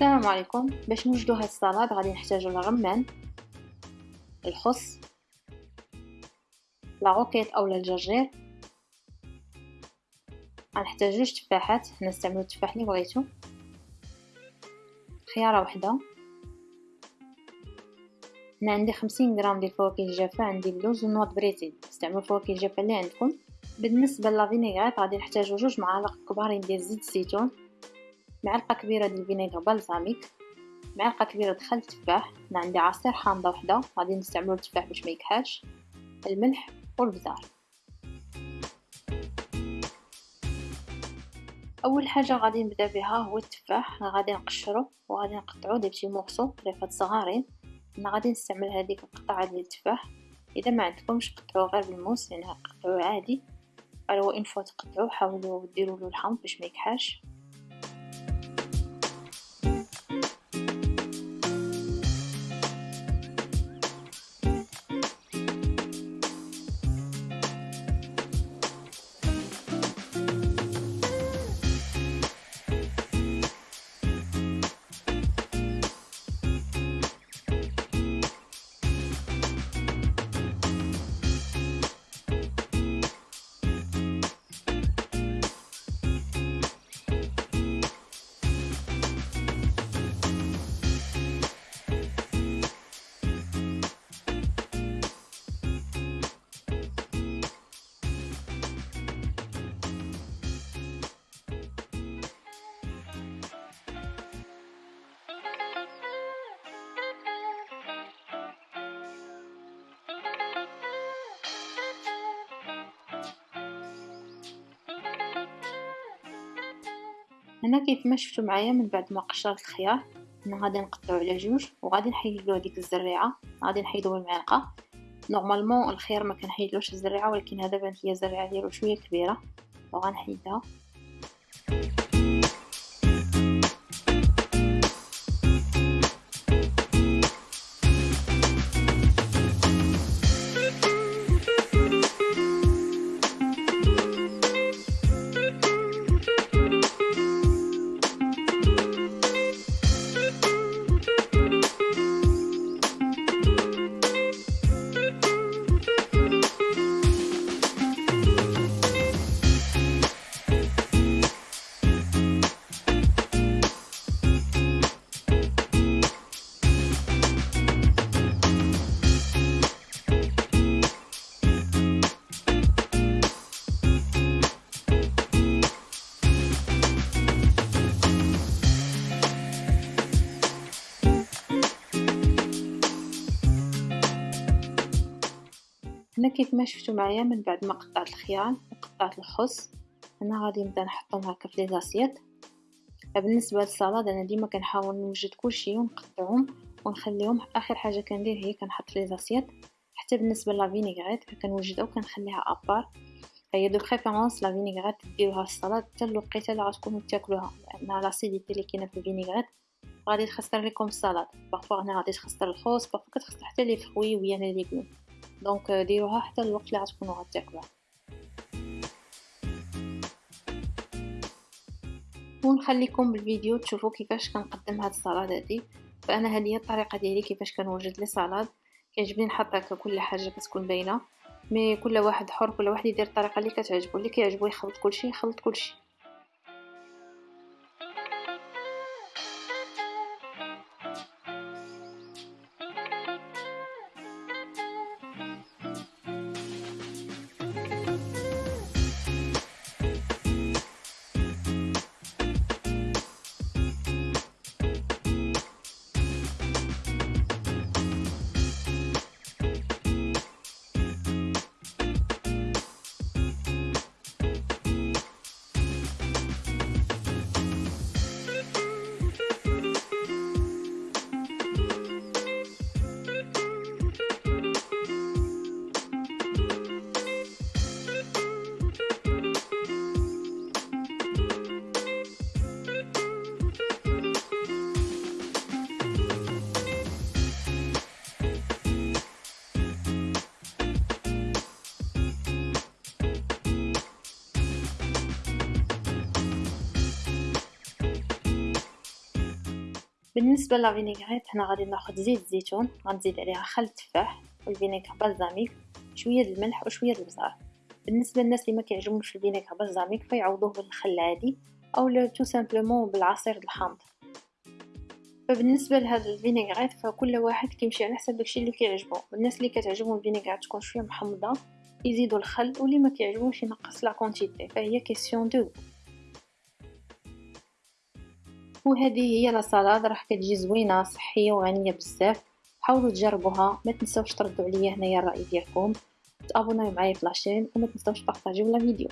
السلام عليكم. باش نوجدو هاد السلطة غادي نحتاجو الرمان الخس la roquette اولا الجرجير. غنحتاج جوج تفاحات حنا نستعملو التفاح اللي بغيتو. خيارة وحدة. هنا عندي خمسين غرام ديال الفواكه الجافة عندي اللوز وال noix بريتو استعملوا الفواكه الجافة اللي عندكم. بالنسبة la vinaigrette غادي نحتاجو جوج معالق كبارين ديال زيت الزيتون معلقة كبيرة ديال ال vinaigre balsamique معلقة كبيرة د خل تفاح هنا عندي عصير حامضة وحدة غادي نستعملو التفاح باش ما يكحلش الملح والبزار. أول حاجة غادي نبدأ بها هو التفاح غادي نقشرو وغادي نقطعو des petits morceaux طريفات صغارين أنا غادي نستعمل هذيك القطعة ديال التفاح. إذا ما عندكمش قطعوه غير بالموس يعني قطعوه عادي. أو إن فوا تقطعوه حاولوا ديروا له الحمض باش ما يكحاش هنا كيف ما شفتوا معايا من بعد ما قشرت الخيار هنا غادي نقطعو على جوج وغادي نحيدلو هذيك الزريعة غادي نحيدو بالمعلقه نورمالمون الخيار ما كنحيدلوش الزريعة ولكن هذا بانت ليا الزريعه ديالو شوية كبيرة وغنحيدها. هنا كيف ما شفتوا معايا من بعد ما قطعت الخيار وقطعت الخس أنا غادي نبدأ نحطهم هكا في لي بالنسبة للسلطه أنا ديما كنحاول نوجد كلشي ونقطعهم ونخليهم آخر حاجة كندير هي كنحط لي حتى بالنسبة la vinaigrette كنوجدها وكنخليها à part. هي de préférence la vinaigrette ديروها السلطه حتى الوقيتة اللي غتكونوا تاكلوها لأن l'acidité اللي كاينة في ال vinaigrette غادي تخسر لكم السلطه parfois هنا غادي تخسر الخس parfois كتخسر حتى les fruits ويا les légumes. donc ديروها حتى الوقت اللي غتكونوا غتاكلوها ونخليكم بالفيديو تشوفوا كيفاش كنقدم هاد السلطه هادي. فأنا هذه هي الطريقة ديالي كيفاش كنوجد لي سلطه كيعجبني نحط هكا كل حاجة كتكون باينة. mais كل واحد حر كل واحد يدير الطريقة اللي كتعجبو اللي كيعجبو يخلط كلشي يخلط كلشي. بالنسبة la vinaigrette هنا غادي ناخذ زيت زيتون غنزيد عليها خل تفاح وال vinaigre balsamique شوية الملح وشوية البزار بالنسبة للناس اللي ما كيعجبهمش ال vinaigre balsamique فيعوضوه بالخل العادي أو tout simplement بالعصير الحامض. فبالنسبة لهذا ال vinaigrette فكل واحد كيمشي على حسب داكشي اللي كيعجبو. الناس اللي كتعجبهم ال vinaigrette تكون شوية محمضة يزيدوا الخل واللي ما كيعجبوش ينقص la quantité فهي question de وهذه هي لا سالاد راح كتجي زوينة صحية وغنية بزاف. حاولوا تجربوها ما تنسوش تردوا عليا هنايا الرأي ديالكم. تابوناو معايا في لاشين وما تنسوش تبارطاجيو لا فيديو.